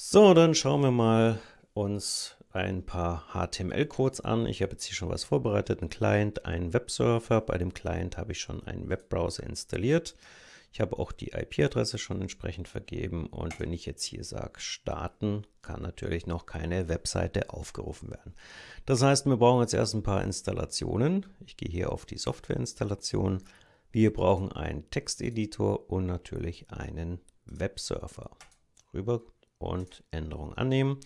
So, dann schauen wir mal uns ein paar HTML-Codes an. Ich habe jetzt hier schon was vorbereitet, einen Client, einen Webserver. Bei dem Client habe ich schon einen Webbrowser installiert. Ich habe auch die IP-Adresse schon entsprechend vergeben und wenn ich jetzt hier sage starten, kann natürlich noch keine Webseite aufgerufen werden. Das heißt, wir brauchen jetzt erst ein paar Installationen. Ich gehe hier auf die Softwareinstallation. Wir brauchen einen Texteditor und natürlich einen Webserver. Rüber und Änderung annehmen.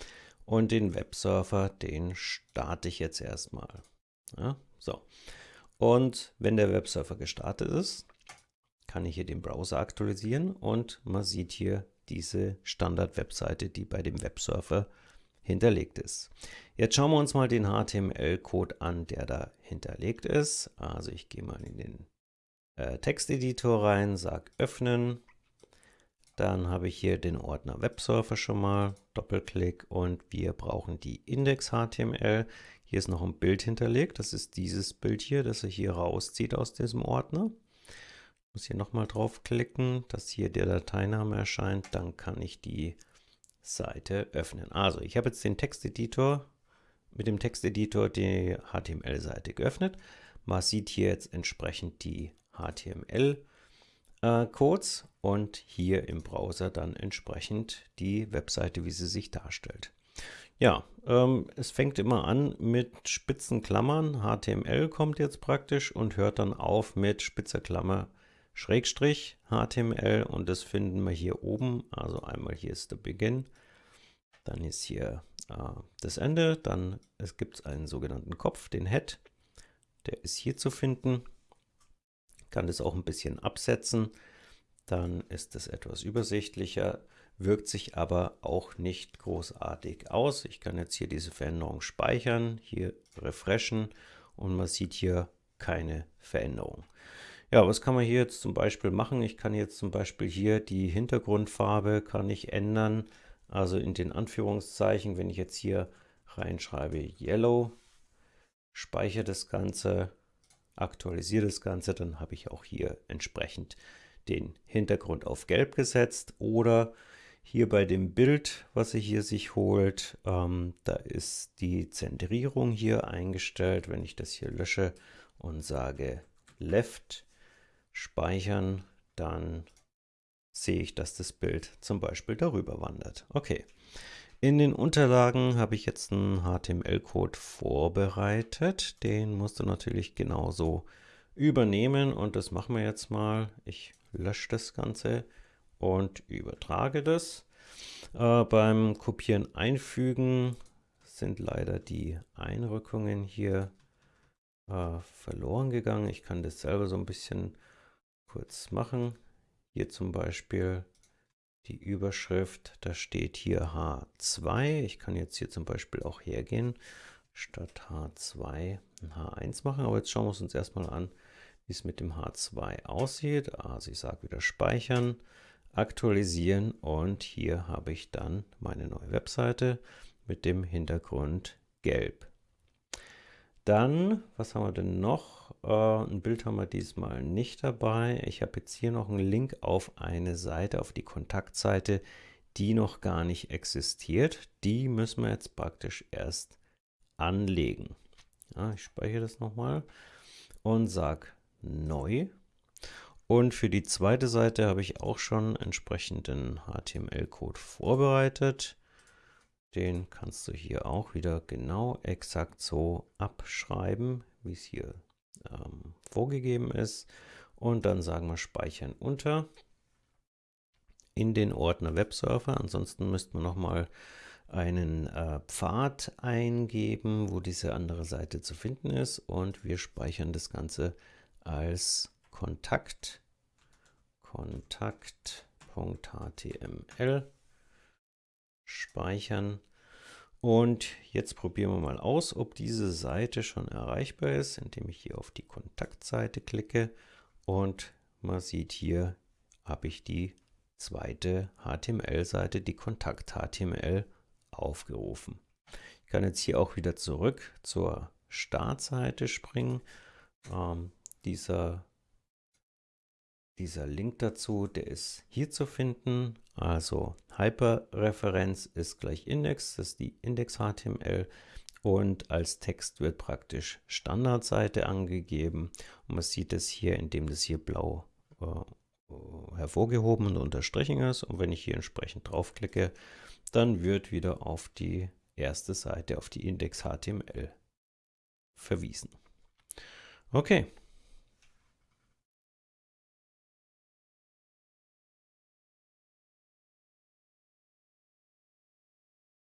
Und den Webserver, den starte ich jetzt erstmal. Ja, so. Und wenn der Webserver gestartet ist, kann ich hier den Browser aktualisieren und man sieht hier diese Standard-Webseite, die bei dem Webserver hinterlegt ist. Jetzt schauen wir uns mal den HTML-Code an, der da hinterlegt ist. Also ich gehe mal in den äh, Texteditor rein, sage öffnen dann habe ich hier den Ordner Webserver schon mal, Doppelklick und wir brauchen die Index.html. Hier ist noch ein Bild hinterlegt, das ist dieses Bild hier, das er hier rauszieht aus diesem Ordner. Ich muss hier nochmal draufklicken, dass hier der Dateiname erscheint, dann kann ich die Seite öffnen. Also ich habe jetzt den Texteditor, mit dem Texteditor die HTML-Seite geöffnet. Man sieht hier jetzt entsprechend die HTML-Seite äh, Codes und hier im Browser dann entsprechend die Webseite, wie sie sich darstellt. Ja, ähm, es fängt immer an mit spitzen Klammern, HTML kommt jetzt praktisch und hört dann auf mit spitzer Klammer Schrägstrich HTML und das finden wir hier oben, also einmal hier ist der Beginn, dann ist hier äh, das Ende, dann es gibt einen sogenannten Kopf, den Head, der ist hier zu finden kann das auch ein bisschen absetzen, dann ist es etwas übersichtlicher, wirkt sich aber auch nicht großartig aus. Ich kann jetzt hier diese Veränderung speichern, hier refreshen und man sieht hier keine Veränderung. Ja, was kann man hier jetzt zum Beispiel machen? Ich kann jetzt zum Beispiel hier die Hintergrundfarbe kann ich ändern, also in den Anführungszeichen, wenn ich jetzt hier reinschreibe Yellow, speichere das Ganze, aktualisiere das Ganze, dann habe ich auch hier entsprechend den Hintergrund auf Gelb gesetzt oder hier bei dem Bild, was ihr hier sich holt, ähm, da ist die Zentrierung hier eingestellt. Wenn ich das hier lösche und sage Left speichern, dann sehe ich, dass das Bild zum Beispiel darüber wandert. Okay, in den Unterlagen habe ich jetzt einen HTML-Code vorbereitet. Den musst du natürlich genauso übernehmen und das machen wir jetzt mal. Ich lösche das Ganze und übertrage das. Äh, beim Kopieren einfügen sind leider die Einrückungen hier äh, verloren gegangen. Ich kann das selber so ein bisschen kurz machen. Hier zum Beispiel die Überschrift, da steht hier H2. Ich kann jetzt hier zum Beispiel auch hergehen, statt H2 ein H1 machen. Aber jetzt schauen wir uns erstmal an, wie es mit dem H2 aussieht. Also ich sage wieder speichern, aktualisieren und hier habe ich dann meine neue Webseite mit dem Hintergrund gelb. Dann, was haben wir denn noch? Äh, ein Bild haben wir diesmal nicht dabei. Ich habe jetzt hier noch einen Link auf eine Seite, auf die Kontaktseite, die noch gar nicht existiert. Die müssen wir jetzt praktisch erst anlegen. Ja, ich speichere das nochmal und sage neu. Und für die zweite Seite habe ich auch schon entsprechenden HTML-Code vorbereitet. Den kannst du hier auch wieder genau exakt so abschreiben, wie es hier ähm, vorgegeben ist. Und dann sagen wir Speichern unter in den Ordner Webserver. Ansonsten müssten wir nochmal einen äh, Pfad eingeben, wo diese andere Seite zu finden ist. Und wir speichern das Ganze als Kontakt, Kontakt.html speichern. Und jetzt probieren wir mal aus, ob diese Seite schon erreichbar ist, indem ich hier auf die Kontaktseite klicke und man sieht hier, habe ich die zweite HTML-Seite, die Kontakt-HTML, aufgerufen. Ich kann jetzt hier auch wieder zurück zur Startseite springen. Ähm, dieser Dieser Link dazu, der ist hier zu finden. Also Hyperreferenz ist gleich Index, das ist die Index-HTML und als Text wird praktisch Standardseite angegeben und man sieht es hier, indem das hier blau äh, hervorgehoben und unterstrichen ist und wenn ich hier entsprechend draufklicke, dann wird wieder auf die erste Seite, auf die Index HTML verwiesen. Okay,